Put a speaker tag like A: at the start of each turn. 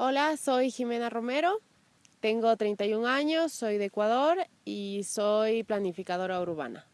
A: Hola, soy Jimena Romero, tengo 31 años, soy de Ecuador y soy planificadora urbana.